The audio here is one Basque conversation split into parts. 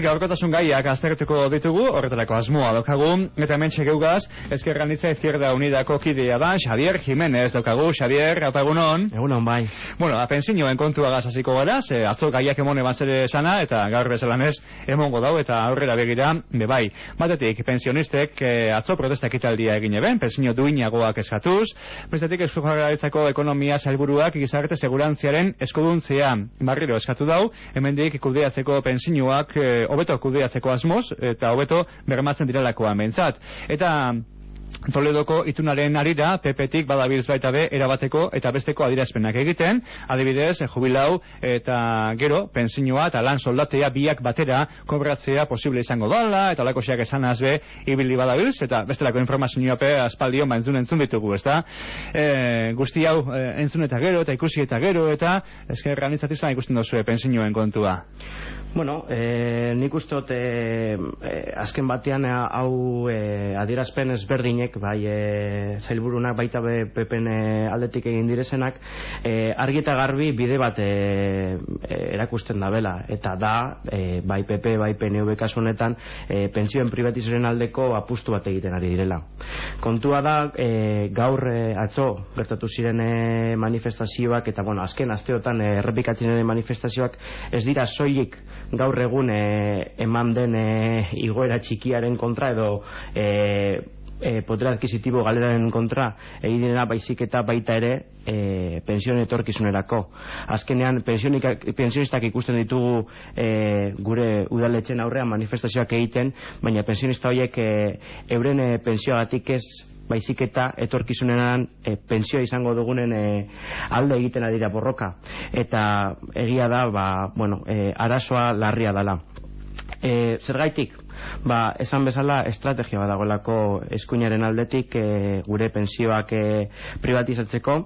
Gaurkotasun gaiak aztertuko ditugu, horretarako asmoa daukagu, eta hemen txegeugaz, ezkerran ditza izquierda unidako kidea da, Xavier Jiménez daukagu, Xavier, apa egunon? Bai. Bueno, apensinioen kontua gazaziko gara, ze atzo gaiak emone zere sana, eta gaur bezalanez emongo dau, eta aurrera begira, be bai. Batetik, pensionistek eh, atzo protesta ekitaldia egin eben, pensinio duinagoak eskatuz, bestetik eskujarraritzako ekonomia salburuak gizarte segurantziaren eskuduntzea barriro eskatu dau, hemendik kudeatzeko pensioak eh, hobeto kudeatzeko asmoz eta hobeto bermatzen direlakoa mentzat. Eta Toledoko itunaren arira, PP-tik badabilz baita be, erabateko eta besteko adirazpenak egiten, adibidez, jubilau eta gero, pensinua eta lan soldatea biak batera kobratzea posible izango dala, eta lako xeak esan azbe, ibili badabilz, eta bestelako informazioa pe aspaldion ba entzun entzun ditugu, ezta? E, guzti hau e, entzun eta gero, eta ikusi eta gero, eta eskerran izatizan ikusten dozu pensinuen kontua. Bueno, e, nik ustot e, e, azken batean hau e, adierazpen ezberdinek bai e, zailburunak baita be, pepen e, aldetik egin direzenak e, argi eta garbi bide bat e, e, erakusten da bela eta da, e, bai PP bai PNV kasunetan e, pentsioen privatizaren aldeko apustu bat egiten ari direla. Kontua da e, gaur e, atzo gertatu ziren e, manifestazioak eta bueno, azken asteotan e, errepikatzen ere manifestazioak ez dira soilik gaur egun e, eman den e, igoera txikiaren kontra edo e, e, poder adquisitibo galeraren kontra egin baizik eta baita ere e, pension etorkizunerako. Azkenean pensionistak ikusten ditugu e, gure udaletxen aurrean manifestazioak egiten baina pensionista horiek e, euren e, pensioagatik ez baizik eta etorkizunean e, pensioa izango dugunen e, alde egiten adira borroka. Eta egia da ba, bueno, e, arazoa larria dala e, zergaitik ba, esan bezala estrategia badagoelako eskuinaren aldetik e, gure pensioak e, privatizatzeko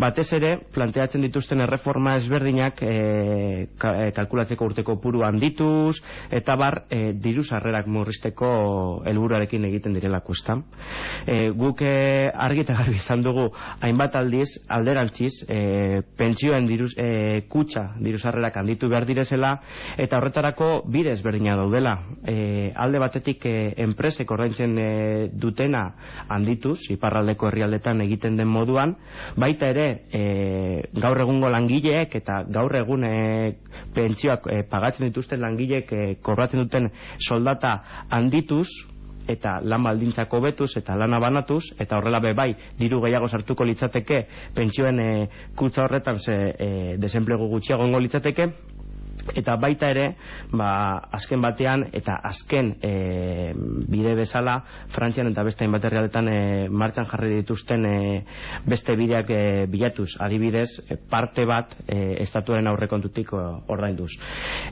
batez ere planteatzen dituzten erreforma ezberdinak e, kalkulatzeko urteko puru handituz eta bar e, diru sarrerak murrizteko helburuarekin egiten direlako ezta? E, guk e, argi eta garbi izan dugu hainbat aldiz alderantziz e, pentsioen diruz, e, kutsa diru sarrerak handitu behar direzela eta horretarako bide ezberdina daudela. E, alde batetik e, enpresek ordaintzen e, dutena handituz, iparraldeko herrialdetan egiten den moduan, baita ere e, gaur egungo langileek eta gaur egun pentsioak pagatzen dituzten langileek kobratzen duten soldata handituz, eta lan baldintzako betuz eta lana banatuz eta horrela be bai diru gehiago sartuko litzateke pentsioen e, kutza horretan ze e, desenplegu gutxiago litzateke eta baita ere ba, azken batean eta azken e, bide bezala Frantzian eta beste hainbat herrialdetan e, martxan jarri dituzten e, beste bideak e, bilatuz. Adibidez parte bat e, estatuaren aurrekontutik ordainduz.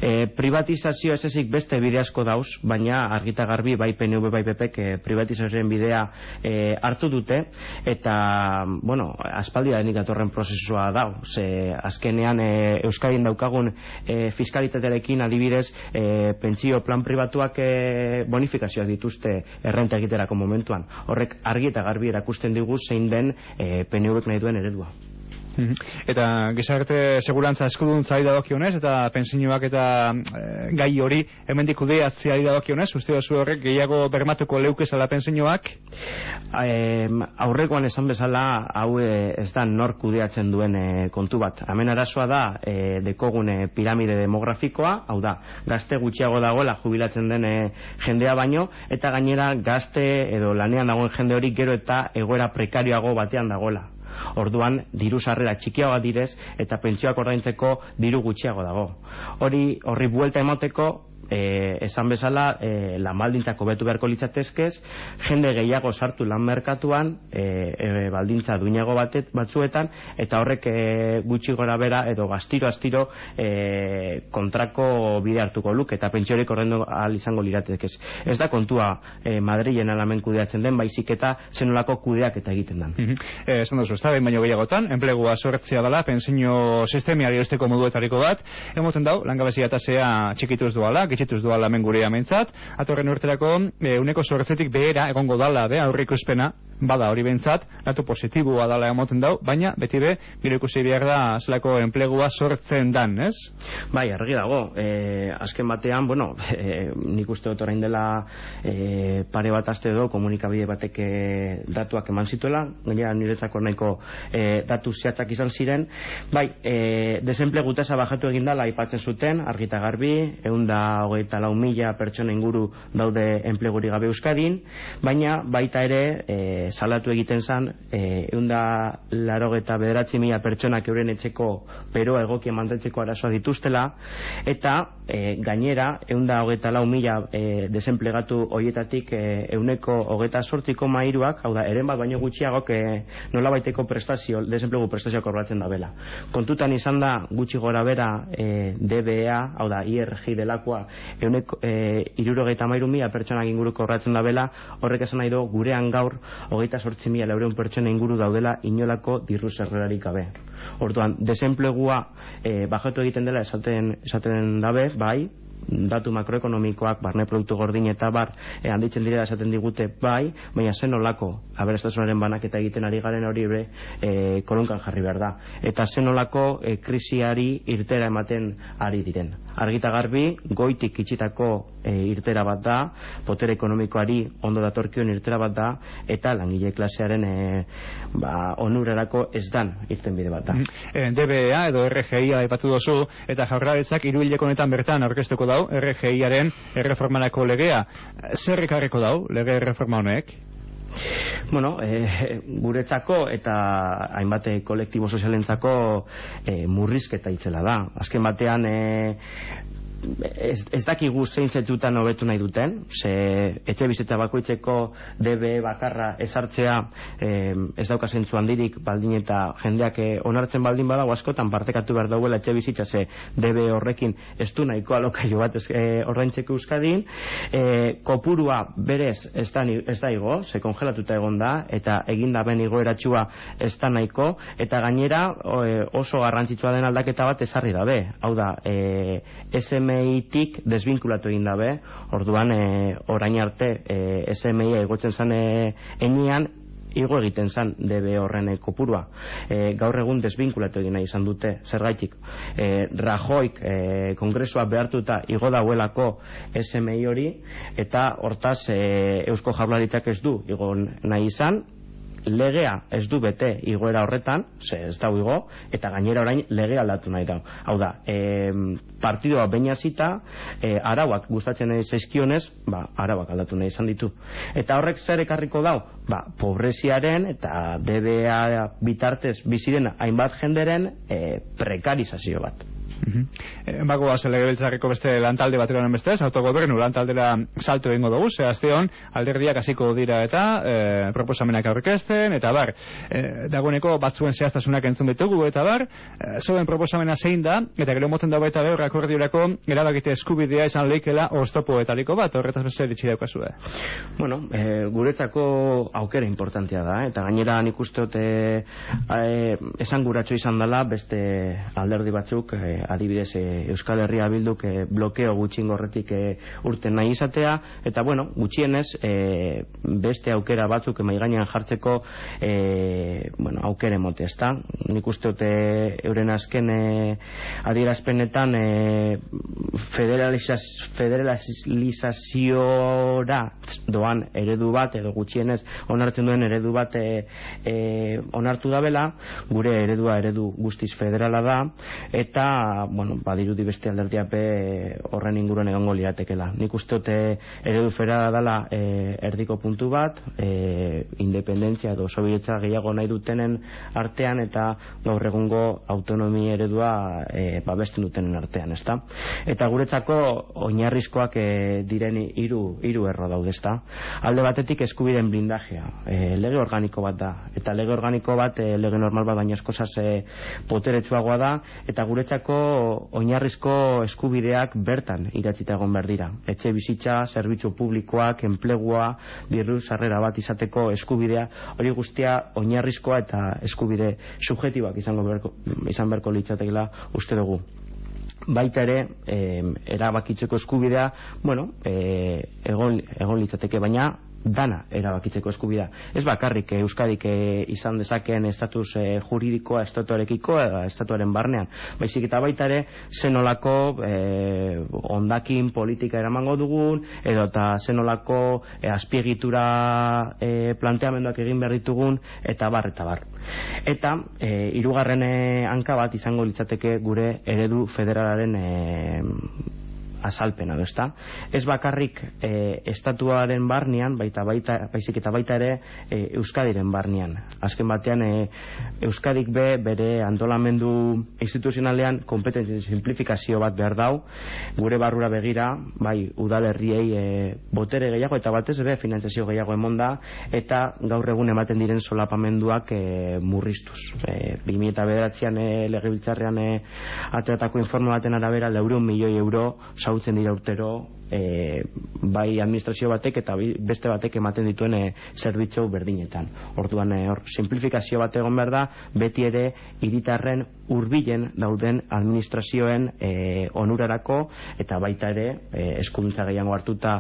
E, privatizazio ez ezik beste bide asko dauz baina argita garbi bai PNV bai PP e, privatizazioen bidea e, hartu dute. Eta bueno, aspaldi da atorren prozesua dau. Ze azkenean e, Euskadien daukagun e, fiskalitatearekin adibidez e, pentsio plan pribatuak e, bonifikazioak dituzte errenta egiterako momentuan horrek argi eta garbi erakusten digu zein den e, PNV-ek nahi duen eredua. Eta gizarte segurantza eskuduntza ari dagokionez eta pensioak eta e, gai hori hemendik kudeatzea ari dagokionez, uste dozu horrek gehiago bermatuko leuke zala pensioak? E, aurrekoan esan bezala hau e, ez da nor kudeatzen duen e, kontu bat. Hemen arazoa da e, dekogune piramide demografikoa, hau da, gazte gutxiago dagoela jubilatzen den e, jendea baino, eta gainera gazte edo lanean dagoen jende hori gero eta egoera prekarioago batean dagoela orduan diru sarrera txikiagoa direz eta pentsioak ordaintzeko diru gutxiago dago. Hori horri buelta emoteko e, esan bezala e, lan baldintzako betu beharko litzatezkez jende gehiago sartu lan merkatuan e, e, baldintza duinago batet, batzuetan eta horrek e, gutxi gora bera edo gaztiro astiro e, kontrako bide hartuko luk eta pentsiorik horrendu ahal izango liratekez ez da kontua e, Madrilen alamen kudeatzen den baizik eta zenolako kudeak eta egiten den mm -hmm. esan duzu, ez da, baino gehiagotan enplegua sortzea dela, pensio sistemiari osteko moduetariko bat, emoten dau langabezia eta zea txikituz duala, gitxituz duala hemen gure amentzat, atorren urterako e, uneko sortzetik behera egongo dala, be, aurrikuspena, bada hori bentsat, datu positiboa dala emoten dau, baina beti be, gero ikusi behar da zelako enplegua sortzen dan, ez? Bai, argi dago, e, azken batean, bueno, e, nik uste dut orain dela e, pare bat aste edo komunikabide batek e, datuak eman zituela, gainera niretzako nahiko e, datu zehatzak izan ziren, bai, e, desenplegu tasa bajatu egin dela aipatzen zuten, argita garbi, egun da hogeita lau mila pertsona inguru daude enpleguri gabe Euskadin, baina baita ere e, salatu egiten zan, e, egun da laro eta bederatzi mila pertsonak euren etxeko peroa egokia mantentzeko arazoa dituztela, eta e, gainera, egun da hogeita lau mila e, desenplegatu hoietatik e, euneko hogeita sortiko mairuak, hau da, eren bat baino gutxiagok e, nola baiteko prestazio, desenplegu prestazioak korbatzen da bela. Kontutan izan da gutxi gora bera e, DBA, hau da, IRG delakoa, euneko e, irurogeita mairu mila pertsonak inguru korbatzen da bela, horrek esan nahi do, gurean gaur hogeita sortzi mila laureun pertsona inguru daudela inolako dirru zerrerarik gabe. Orduan, desenplegua e, bajatu egiten dela esaten, esaten dabe, bai, datu makroekonomikoak, barne produktu gordin eta bar, e, handitzen dira esaten digute bai, baina zen olako aberastazunaren banak eta egiten ari garen hori be, e, kolonkan jarri behar da. Eta zen olako e, krisiari irtera ematen ari diren. Argita garbi, goitik itxitako e, irtera bat da, potere ekonomikoari ondo datorkion irtera bat da, eta langile klasearen e, ba, onurerako ez dan irten bide bat da. E, DBA edo RGI aipatu dozu, eta jaurlaritzak iruileko honetan bertan aurkeztuko dau, RGIaren erreformanako legea. Zer ekarriko dau, lege erreforma honek? Bueno, e, guretzako eta hainbat kolektibo sozialentzako e, murrizketa itzela da. Azken batean e, ez, ez dakigu zein zetutan hobetu nahi duten, ze etxe bizitza bakoitzeko DB bakarra ezartzea eh, ez dauka zentzu handirik baldin eta jendeak eh, onartzen baldin badago askotan partekatu behar dauela etxe bizitza ze DB horrekin ez du nahiko alokaio bat ez, eh, ordaintzeko euskadin. Eh, kopurua berez ez da, ez da igo, ze kongelatuta egon da eta egin da ben igoeratxua ez da nahiko eta gainera eh, oso garrantzitsua den aldaketa bat ezarri dabe, hau da eh, SM SMI-tik desbinkulatu egin dabe, orduan e, orain arte e, SMI egotzen zan e, enian, igo egiten zan DB horren kopurua. E, gaur egun desbinkulatu egin nahi izan dute, zergaitik. E, Rajoik e, kongresua behartuta igo dauelako SMI hori, eta hortaz e, Eusko Jaurlaritzak ez du igo nahi izan, legea ez du bete igoera horretan, ze ez da igo, eta gainera orain lege aldatu nahi da. Hau da, e, partidoa baina zita, e, arauak gustatzen nahi zaizkionez, ba, arauak aldatu nahi izan ditu. Eta horrek zer ekarriko dau? Ba, pobreziaren eta DBA bitartez bizidena hainbat jenderen e, prekarizazio bat. Mm Bago legebiltzarreko beste lantalde bateran beste ez, autogobernu lantaldera salto egingo dugu, ze azte hon, alderdiak hasiko dira eta e, proposamenak aurkezten, eta bar, e, dagoeneko batzuen zehaztasunak entzun ditugu, eta bar, e, zoen proposamena zein da, eta gero moten dago eta behar akordiorako erabakite eskubidea izan leikela oztopoetariko bat, horretaz beste ditxi daukazue. Bueno, e, guretzako aukera importantea da, eta gainera nik uste e, esan guratxo izan dela beste alderdi batzuk e, adibidez e, Euskal Herria bilduk e, blokeo gutxin gorretik e, urten nahi izatea. Eta bueno, gutxienez e, beste aukera batzuk emai gainean jartzeko e, bueno, aukere mote ezta? Nik uste dute euren azken e, adierazpenetan e, federalizaz, federalizaziora doan eredu bat edo gutxienez onartzen duen eredu bat e, e, onartu dabela. Gure eredua eredu guztiz federala da. Eta bueno, badirudi beste alderdiape horren inguruan egongo liatekela. Nik uste dute eredu fera dela e, erdiko puntu bat, e, independentzia edo sobietza gehiago nahi dutenen artean eta gaur egungo autonomi eredua e, babesten dutenen artean, ezta? Eta guretzako oinarrizkoak e, diren hiru hiru erro daude, ezta? Alde batetik eskubideen blindajea, e, lege organiko bat da, eta lege organiko bat, e, lege normal bat baina eskosaz e, poteretsuagoa da, eta guretzako oinarrizko eskubideak bertan idatzita egon behar dira. Etxe bizitza, zerbitzu publikoak, enplegua, dirru sarrera bat izateko eskubidea, hori guztia oinarrizkoa eta eskubide subjetibak izango berko, izan berko litzatekela uste dugu baita ere e, erabakitzeko eskubidea bueno, e, egon, egon litzateke baina dana erabakitzeko eskubida. Ez bakarrik Euskadik izan dezakeen estatus juridikoa estatuarekiko edo estatuaren barnean. Baizik eta baita ere zenolako e, ondakin politika eramango dugun edo eta zenolako e, azpiegitura e, planteamenduak egin behar ditugun eta bar eta bar. Eta e, irugarren hanka bat izango litzateke gure eredu federalaren e, azalpena, ezta? Ez bakarrik e, estatuaren barnean, baita baita baizik eta baita ere e, Euskadiren barnean. Azken batean e, Euskadik be bere antolamendu instituzionalean kompetentzia simplifikazio bat behar dau, gure barrura begira, bai udalerriei e, botere gehiago eta batez ere finantzazio gehiago emonda eta gaur egun ematen diren solapamenduak e, murriztuz. E, 2009an e, legebiltzarrean e, ateratako informa baten arabera 4 milioi euro zautzen dira urtero e, bai administrazio batek eta beste batek ematen dituen e, zerbitzu berdinetan. Orduan e, hor simplifikazio bat egon behar da beti ere hiritarren hurbilen dauden administrazioen e, onurarako eta baita ere e, eskuntza gehiago hartuta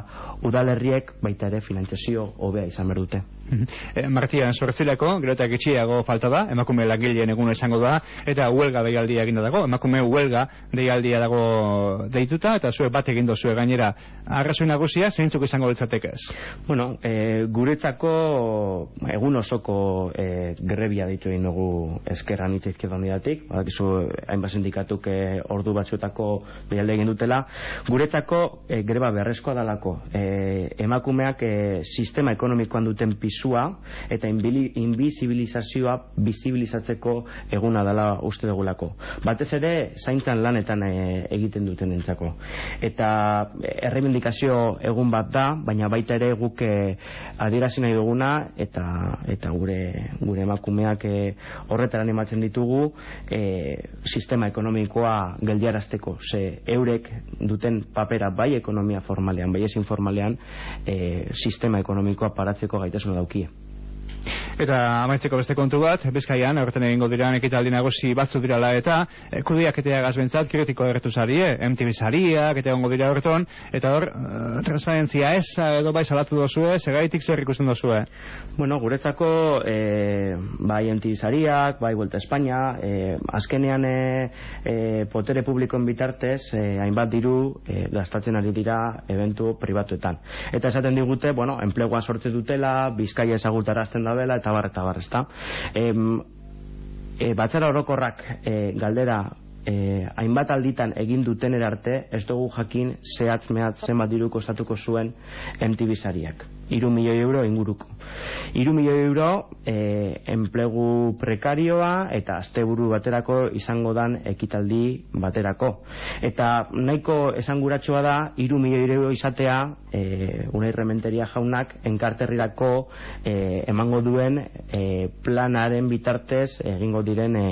udalerriek baita ere finantzazio hobea izan behar dute. E, Martian sortzileko, gero eta gitxiago falta da, emakume lagileen egun esango da, eta huelga deialdia eginda dago, emakume huelga deialdia dago deituta, eta zue bat egindo zue gainera arrazoi nagusia zeintzuk izango litzateke ez? Bueno, e, guretzako egun osoko e, grebia ditu egin dugu eskerran hitz izkierda unidatik, badakizu hainbat sindikatuk e, ordu batzuetako behalde egin dutela. Guretzako e, greba beharrezkoa dalako e, emakumeak e, sistema ekonomikoan duten pisua eta inbizibilizazioa bizibilizatzeko eguna dela uste dugulako. Batez ere, zaintzan lanetan e, egiten duten entzako. Eta errebindikazio egun bat da, baina baita ere guk eh, adierazi nahi duguna eta eta gure gure emakumeak eh, horretara animatzen ditugu eh, sistema ekonomikoa geldiarazteko, ze eurek duten papera bai ekonomia formalean, bai ez informalean, sistema ekonomikoa paratzeko gaitasuna daukie. Eta amaitzeko beste kontu bat, bezkaian, horretan egingo dira ekitaldi nagusi batzu dirala eta e, kudiak eta gazbentzat kritiko erretu zarie, MTV zariak eta egongo dira horreton, eta hor, uh, transparentzia ez edo bai salatu dozue, segaitik zer ikusten dozue? Bueno, guretzako e, bai MTV zariak, bai Vuelta Espanya, e, azkenean e, e, potere publikoen bitartez, e, hainbat diru e, gastatzen ari dira eventu pribatuetan. Eta esaten digute, bueno, enplegua sortze dutela, bizkaia ezagutarazten dabela, eta bar, eta bar, ezta. E, batzara orokorrak e, galdera e, hainbat alditan egin duten erarte ez dugu jakin zehatz mehatz zenbat diru kostatuko zuen MTV sariak. Iru milioi euro inguruko. Iru milioi euro e, enplegu prekarioa eta asteburu baterako izango dan ekitaldi baterako. Eta nahiko esanguratsua da iru milioi euro izatea e, unai rementeria jaunak enkarterrirako e, emango duen e, planaren bitartez egingo diren e,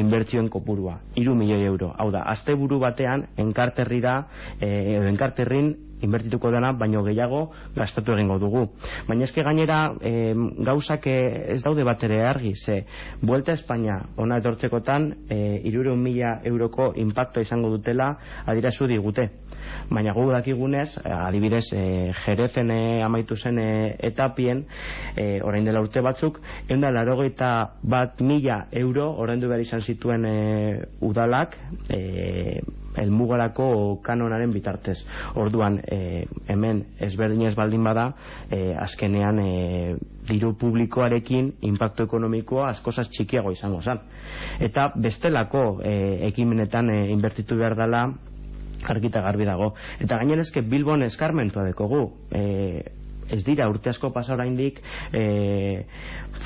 inbertsioen kopurua. Iru milioi euro. Hau da, asteburu batean enkarterrira e, enkarterrin inbertituko dena, baino gehiago gastatu egingo dugu. Baina eske gainera e, gauzak ez daude bat ere argi, ze Vuelta Espanya ona etortzekotan e, irure mila euroko impacto izango dutela adirazu digute. Baina gu dakigunez, adibidez, e, jerezen e, amaitu zen e, etapien, e, orain dela urte batzuk, eunda larogeita bat mila euro, orain du behar izan zituen e, udalak, e, elmugarako kanonaren bitartez. Orduan, e, hemen ezberdinez baldin bada, e, azkenean e, diru publikoarekin impacto ekonomikoa askozaz txikiago izango zen. Eta bestelako e, ekimenetan e, inbertitu behar dela argita garbi dago. Eta gainerezke Bilbon eskarmentua dekogu. E, ez dira urte asko pasa oraindik e,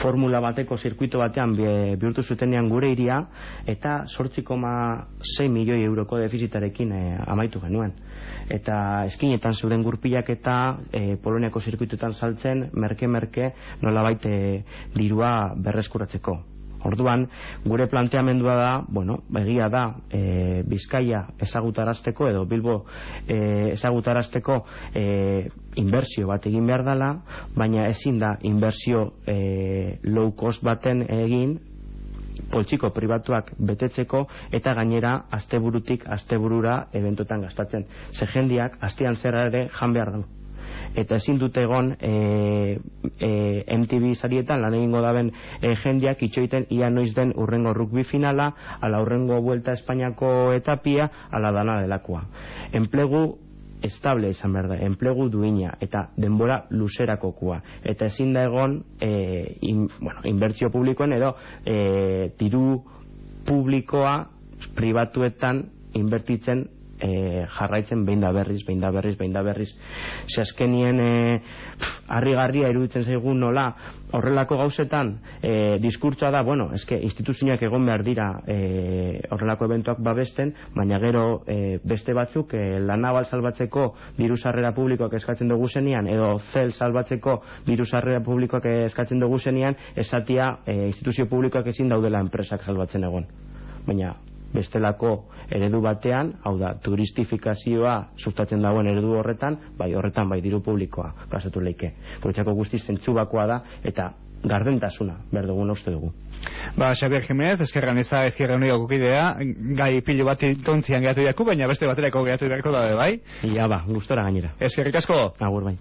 formula bateko zirkuito batean bihurtu zutenean gure iria eta 8,6 milioi euroko defizitarekin e, amaitu genuen. Eta eskinetan zeuden gurpilak eta e, Poloniako zirkuituetan saltzen merke-merke nolabait e, dirua berreskuratzeko Orduan, gure planteamendua da, bueno, begia da, e, Bizkaia ezagutarazteko edo Bilbo e, ezagutarazteko e, inbertsio bat egin behar dela, baina ezin da inbertsio e, low cost baten egin poltsiko pribatuak betetzeko eta gainera asteburutik asteburura eventotan gastatzen. Ze jendiak astean zerra ere jan behar du eta ezin dute egon e, e, MTV sarietan lan egingo daben e, jendiak itxoiten ia noiz den urrengo rugby finala ala urrengo vuelta Espainiako etapia ala dana delakoa. Enplegu estable izan behar da, enplegu duina eta denbora luzerakokua eta ezin da egon e, in, bueno, inbertsio publikoen edo e, diru publikoa pribatuetan inbertitzen e, jarraitzen behin da berriz, behin da berriz, behin da berriz. Ze azkenien e, harrigarria iruditzen zaigu nola horrelako gauzetan e, diskurtsoa da, bueno, eske instituzioak egon behar dira e, horrelako eventuak babesten, baina gero e, beste batzuk e, lanabal salbatzeko diru sarrera publikoak eskatzen dugu zenian, edo zel salbatzeko diru sarrera publikoak eskatzen dugu zenian, esatia e, instituzio publikoak ezin daudela enpresak salbatzen egon. Baina bestelako eredu batean, hau da, turistifikazioa sustatzen dagoen eredu horretan, bai horretan bai diru publikoa gazatu leike. Guretzako guztiz zentzubakoa da, eta gardentasuna, behar dugun uste dugu. Ba, Xabier Jimenez, eskerran eza ezkerra unio gukidea, gai pilo bat tontzian gehatu baina beste baterako gehatu beharko da, bai? Ia ba, gustora gainera. Eskerrik asko? Agur bai.